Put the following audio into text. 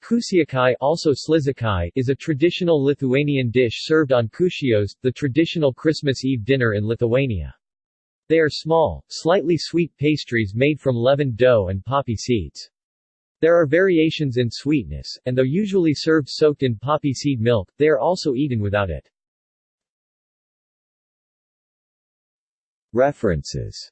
Kūčiukai also šližikai is a traditional Lithuanian dish served on Kūčios, the traditional Christmas Eve dinner in Lithuania. They are small, slightly sweet pastries made from leavened dough and poppy seeds. There are variations in sweetness, and though usually served soaked in poppy seed milk, they are also eaten without it. References